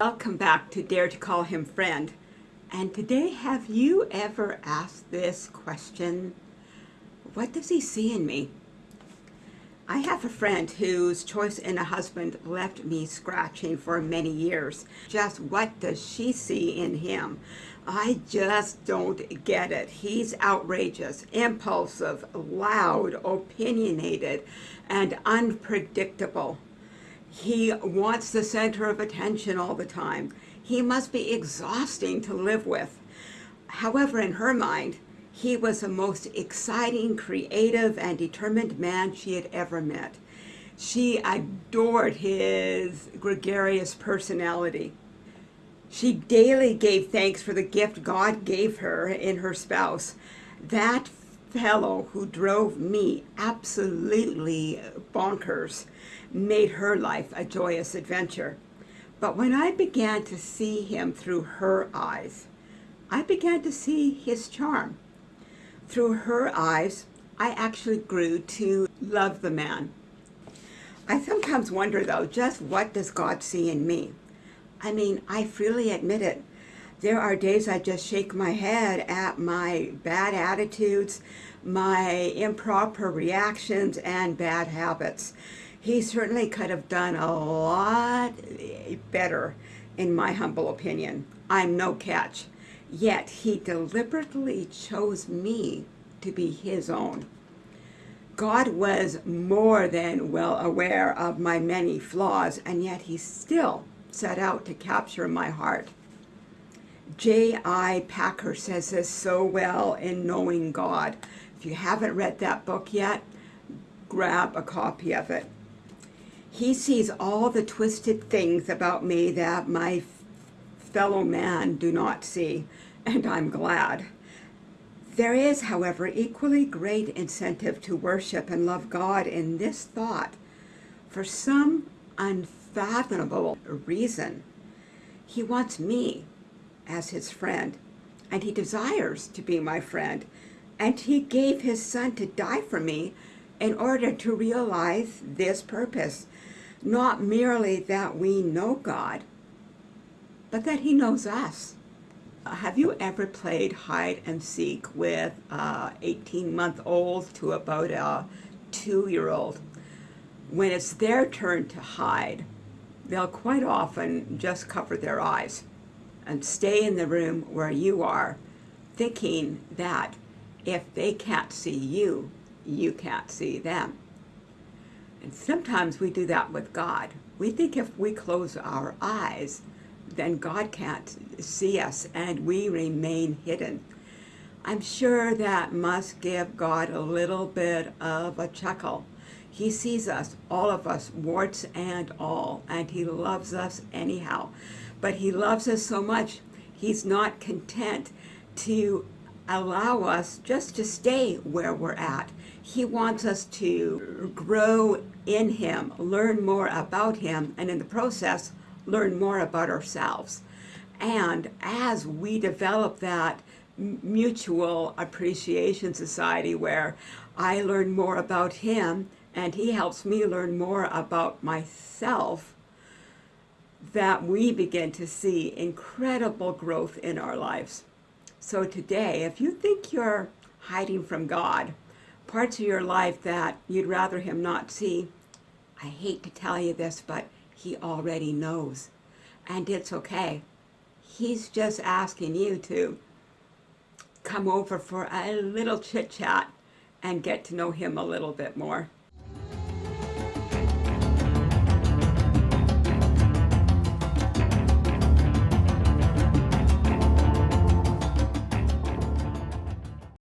Welcome back to Dare to Call Him Friend. And today, have you ever asked this question? What does he see in me? I have a friend whose choice in a husband left me scratching for many years. Just what does she see in him? I just don't get it. He's outrageous, impulsive, loud, opinionated, and unpredictable. He wants the center of attention all the time. He must be exhausting to live with. However, in her mind, he was the most exciting, creative, and determined man she had ever met. She adored his gregarious personality. She daily gave thanks for the gift God gave her in her spouse. That fellow who drove me absolutely bonkers made her life a joyous adventure. But when I began to see him through her eyes, I began to see his charm. Through her eyes, I actually grew to love the man. I sometimes wonder, though, just what does God see in me? I mean, I freely admit it. There are days I just shake my head at my bad attitudes, my improper reactions, and bad habits. He certainly could have done a lot better, in my humble opinion. I'm no catch. Yet he deliberately chose me to be his own. God was more than well aware of my many flaws, and yet he still set out to capture my heart. J.I. Packer says this so well in Knowing God. If you haven't read that book yet, grab a copy of it. He sees all the twisted things about me that my fellow man do not see, and I'm glad. There is, however, equally great incentive to worship and love God in this thought. For some unfathomable reason, he wants me as his friend, and he desires to be my friend, and he gave his son to die for me in order to realize this purpose. Not merely that we know God, but that he knows us. Have you ever played hide and seek with uh, 18-month-old to about a two-year-old? When it's their turn to hide, they'll quite often just cover their eyes and stay in the room where you are, thinking that if they can't see you, you can't see them. And sometimes we do that with God. We think if we close our eyes, then God can't see us and we remain hidden. I'm sure that must give God a little bit of a chuckle. He sees us, all of us, warts and all, and he loves us anyhow. But he loves us so much, he's not content to allow us just to stay where we're at. He wants us to grow in him, learn more about him, and in the process, learn more about ourselves. And as we develop that mutual appreciation society where I learn more about him and he helps me learn more about myself, that we begin to see incredible growth in our lives. So today, if you think you're hiding from God, parts of your life that you'd rather him not see, I hate to tell you this, but he already knows. And it's okay. He's just asking you to come over for a little chit chat and get to know him a little bit more.